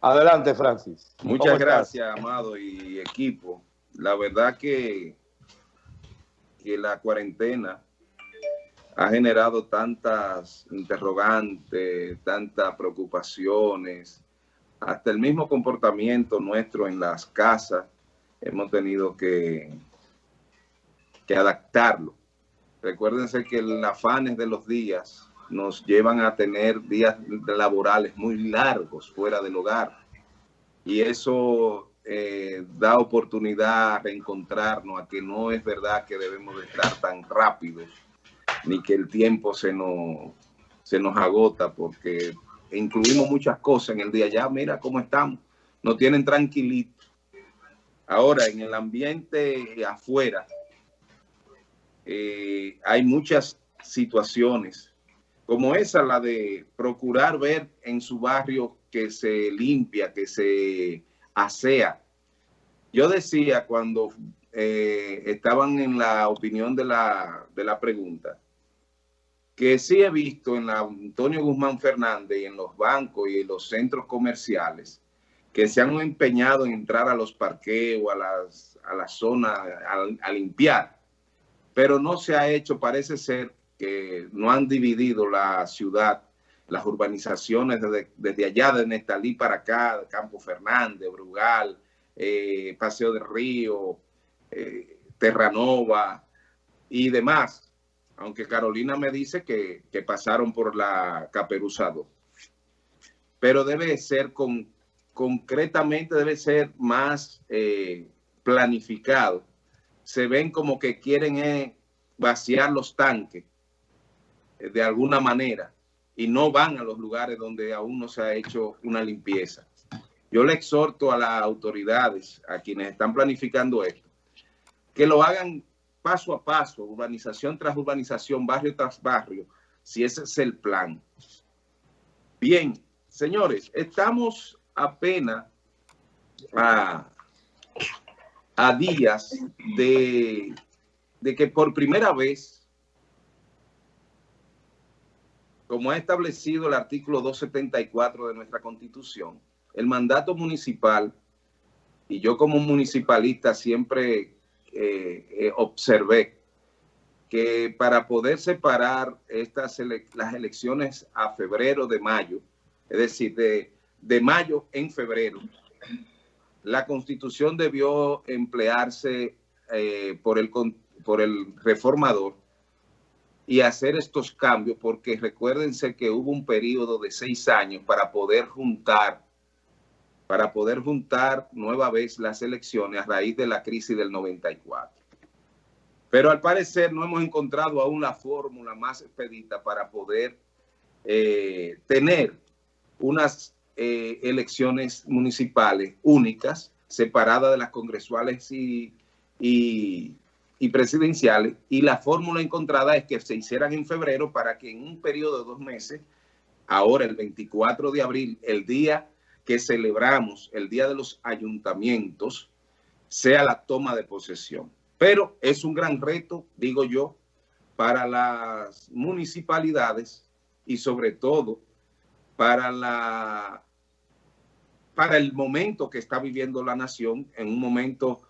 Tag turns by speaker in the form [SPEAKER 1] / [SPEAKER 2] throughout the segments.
[SPEAKER 1] Adelante, Francis.
[SPEAKER 2] Muchas gracias, Amado y equipo. La verdad que, que la cuarentena ha generado tantas interrogantes, tantas preocupaciones, hasta el mismo comportamiento nuestro en las casas, hemos tenido que, que adaptarlo. Recuérdense que los afanes de los días nos llevan a tener días laborales muy largos fuera del hogar. Y eso eh, da oportunidad a reencontrarnos, a que no es verdad que debemos de estar tan rápidos, ni que el tiempo se nos, se nos agota, porque incluimos muchas cosas en el día. Ya mira cómo estamos, nos tienen tranquilito. Ahora, en el ambiente afuera, eh, hay muchas situaciones como esa, la de procurar ver en su barrio que se limpia, que se asea. Yo decía cuando eh, estaban en la opinión de la, de la pregunta, que sí he visto en la Antonio Guzmán Fernández y en los bancos y en los centros comerciales que se han empeñado en entrar a los parqueos, a las, a la zona, a limpiar, pero no se ha hecho, parece ser, que no han dividido la ciudad, las urbanizaciones desde, allá, de Nestalí para acá, Campo Fernández, Brugal, eh, Paseo del Río, eh, Terranova y demás. Aunque Carolina me dice que, pasaron por la Caperuzado. Pero debe ser con, concretamente, debe ser más eh, planificado. Se ven como que quieren vaciar los tanques de alguna manera y no van a los lugares donde aún no se ha hecho una limpieza. Yo le exhorto a las autoridades, a quienes están planificando esto, que lo hagan paso a paso, urbanización tras urbanización, barrio tras barrio, si ese es el plan. Bien, señores, estamos apenas a, a días de, de que por primera vez como ha establecido el artículo 274 de nuestra Constitución, el mandato municipal, y yo como municipalista siempre eh, eh, observé que para poder separar estas las elecciones a febrero de mayo, es decir, de, de mayo en febrero, la Constitución debió emplearse eh, por, el, por el reformador y hacer estos cambios, porque recuérdense que hubo un periodo de seis años para poder juntar, para poder juntar nueva vez las elecciones a raíz de la crisis del 94. Pero al parecer no hemos encontrado aún la fórmula más expedita para poder eh, tener unas eh, elecciones municipales únicas, separadas de las congresuales y, y y presidenciales y la fórmula encontrada es que se hicieran en febrero para que en un periodo de dos meses, ahora el 24 de abril, el día que celebramos, el día de los ayuntamientos, sea la toma de posesión. Pero es un gran reto, digo yo, para las municipalidades y sobre todo para la para el momento que está viviendo la nación, en un momento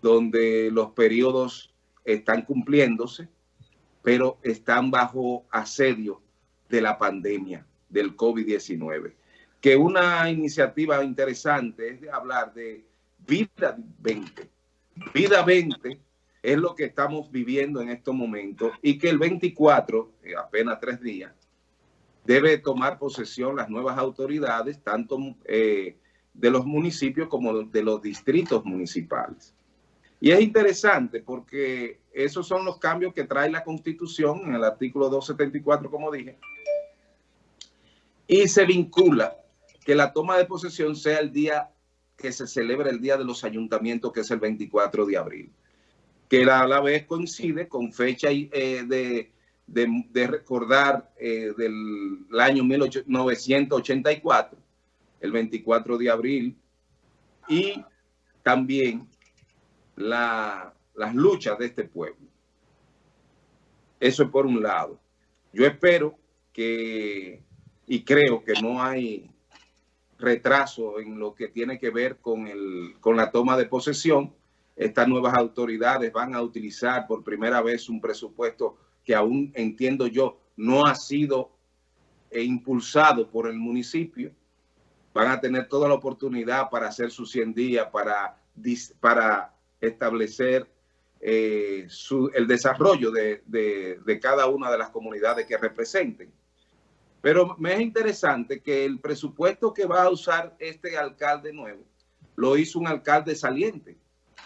[SPEAKER 2] donde los periodos están cumpliéndose, pero están bajo asedio de la pandemia del COVID-19. Que una iniciativa interesante es de hablar de Vida 20. Vida 20 es lo que estamos viviendo en estos momentos y que el 24, eh, apenas tres días, debe tomar posesión las nuevas autoridades, tanto eh, de los municipios como de los distritos municipales. Y es interesante porque esos son los cambios que trae la Constitución en el artículo 274, como dije, y se vincula que la toma de posesión sea el día que se celebra el Día de los Ayuntamientos, que es el 24 de abril, que a la vez coincide con fecha eh, de, de, recordar eh, del año 1984, el 24 de abril, y también las luchas de este pueblo. Eso es por un lado. Yo espero que, y creo que no hay retraso en lo que tiene que ver con, el, con la toma de posesión. Estas nuevas autoridades van a utilizar por primera vez un presupuesto que aún entiendo yo no ha sido impulsado por el municipio. Van a tener toda la oportunidad para hacer sus 100 días, para, para establecer eh, el desarrollo de, de cada una de las comunidades que representen. Pero me es interesante que el presupuesto que va a usar este alcalde nuevo lo hizo un alcalde saliente.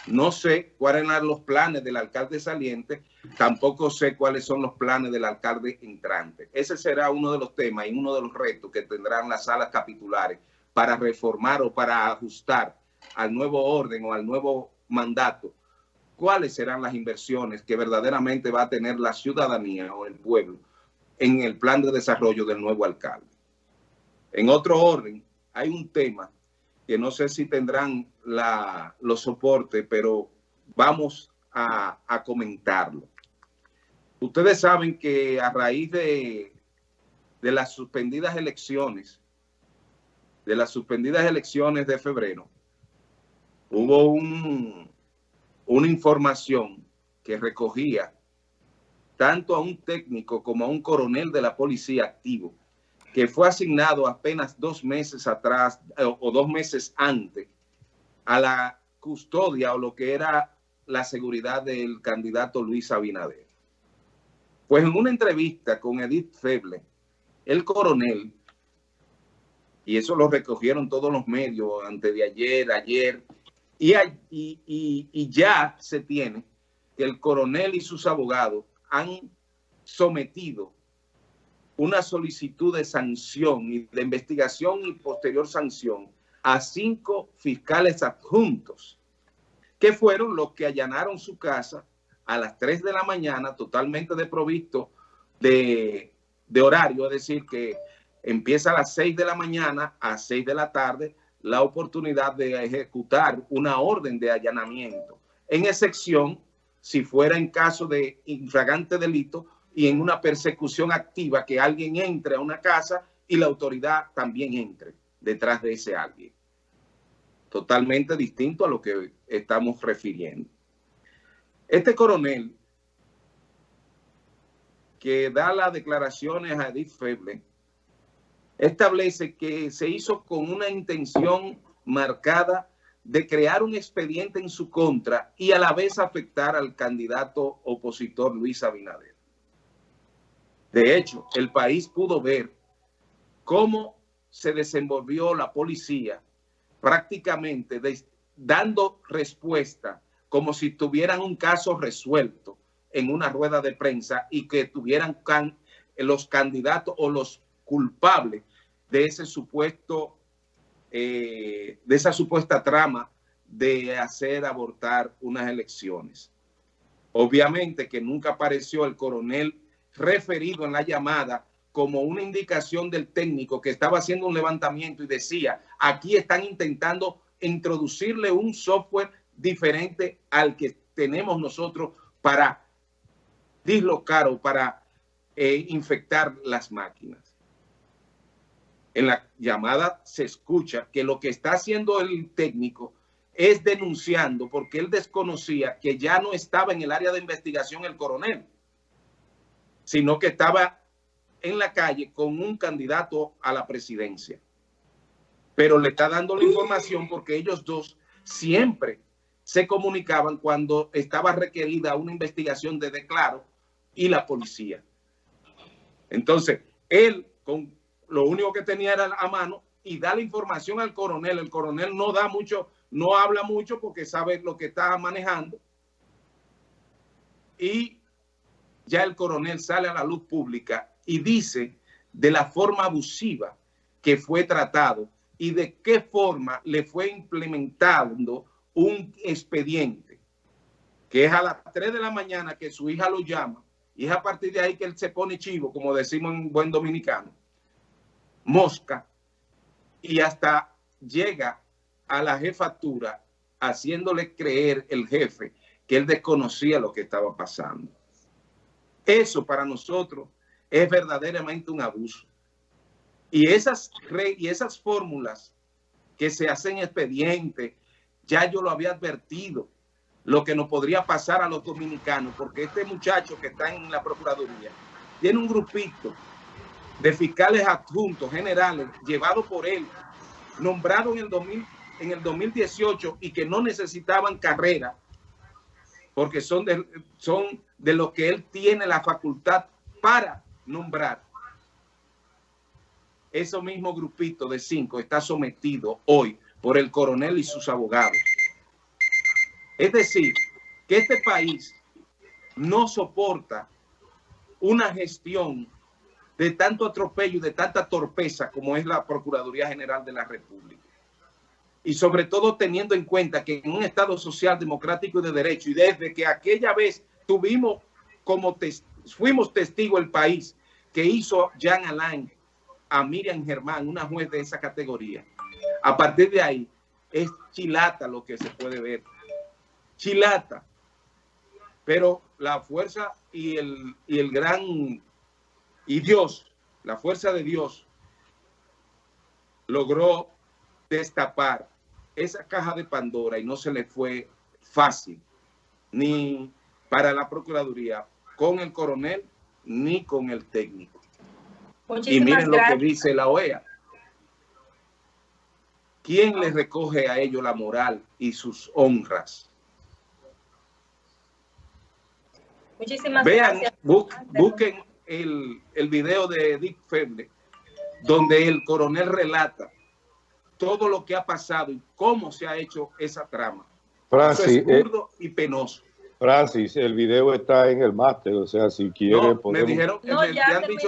[SPEAKER 2] No sé cuáles eran los planes del alcalde saliente, tampoco sé cuáles son los planes del alcalde entrante. Ese será uno de los temas y uno de los retos que tendrán las salas capitulares para reformar o para ajustar al nuevo orden o al nuevo mandato. ¿Cuáles serán las inversiones que verdaderamente va a tener la ciudadanía o el pueblo en el plan de desarrollo del nuevo alcalde? En otro orden, hay un tema que no sé si tendrán la, los soportes, pero vamos a, comentarlo. Ustedes saben que a raíz de, de las suspendidas elecciones, de las suspendidas elecciones de febrero, hubo un, una información que recogía tanto a un técnico como a un coronel de la policía activo que fue asignado apenas dos meses atrás eh, o dos meses antes a la custodia o lo que era la seguridad del candidato Luis Abinader. Pues en una entrevista con Edith Feble, el coronel, y eso lo recogieron todos los medios antes de ayer, ayer, y, ya se tiene que el coronel y sus abogados han sometido una solicitud de sanción y de investigación y posterior sanción a cinco fiscales adjuntos, que fueron los que allanaron su casa a las 3 de la mañana, totalmente desprovisto de, de horario, es decir, que empieza a las 6 de la mañana a 6 de la tarde la oportunidad de ejecutar una orden de allanamiento, en excepción si fuera en caso de infragante delito y en una persecución activa que alguien entre a una casa y la autoridad también entre detrás de ese alguien. Totalmente distinto a lo que estamos refiriendo. Este coronel que da las declaraciones a Edith Feble establece que se hizo con una intención marcada de crear un expediente en su contra y a la vez afectar al candidato opositor Luis Abinader. De hecho, el país pudo ver cómo se desenvolvió la policía prácticamente dando respuesta como si tuvieran un caso resuelto en una rueda de prensa y que tuvieran los candidatos o los culpables de ese supuesto, eh, de esa supuesta trama de hacer abortar unas elecciones. Obviamente que nunca apareció el coronel referido en la llamada como una indicación del técnico que estaba haciendo un levantamiento y decía, aquí están intentando introducirle un software diferente al que tenemos nosotros para dislocar o para eh, infectar las máquinas. En la llamada se escucha que lo que está haciendo el técnico es denunciando porque él desconocía que ya no estaba en el área de investigación el coronel sino que estaba en la calle con un candidato a la presidencia. Pero le está dando la información porque ellos dos siempre se comunicaban cuando estaba requerida una investigación de declaro y la policía. Entonces, él con lo único que tenía era a mano y da la información al coronel. El coronel no da mucho, no habla mucho porque sabe lo que está manejando. Y ya el coronel sale a la luz pública y dice de la forma abusiva que fue tratado y de qué forma le fue implementando un expediente, que es a las 3 de la mañana que su hija lo llama, y es a partir de ahí que él se pone chivo, como decimos en buen dominicano, mosca, y hasta llega a la jefatura haciéndole creer el jefe que él desconocía lo que estaba pasando. Eso para nosotros es verdaderamente un abuso. Y esas, y esas fórmulas que se hacen expediente, ya yo lo había advertido, lo que nos podría pasar a los dominicanos, porque este muchacho que está en la Procuraduría tiene un grupito de fiscales adjuntos generales llevados por él, nombrados en el, 2000, en el 2018 y que no necesitaban carrera, porque son de, son de lo que él tiene la facultad para nombrar. Ese mismo grupito de cinco está sometido hoy por el coronel y sus abogados. Es decir, que este país no soporta una gestión de tanto atropello de tanta torpeza como es la Procuraduría General de la República. Y sobre todo teniendo en cuenta que en un Estado social, democrático y de derecho, y desde que aquella vez tuvimos como fuimos testigo el país que hizo Jean Alain a Miriam Germán, una juez de esa categoría. A partir de ahí, es chilata lo que se puede ver. Chilata. Pero la fuerza y el, y el gran y Dios, la fuerza de Dios, logró destapar esa caja de Pandora y no se le fue fácil, ni para la Procuraduría, con el coronel, ni con el técnico. y miren lo que dice la OEA. ¿Quién le recoge a ellos la moral y sus honras? Muchísimas Vean, gracias. busquen el, el video de Dick Feble, donde el coronel relata todo lo que ha pasado y cómo se ha hecho esa trama.
[SPEAKER 1] Francis,
[SPEAKER 2] es eh, y penoso.
[SPEAKER 1] Francis, el video está en el máster, o sea, si quiere
[SPEAKER 2] Me dijeron, me, han dicho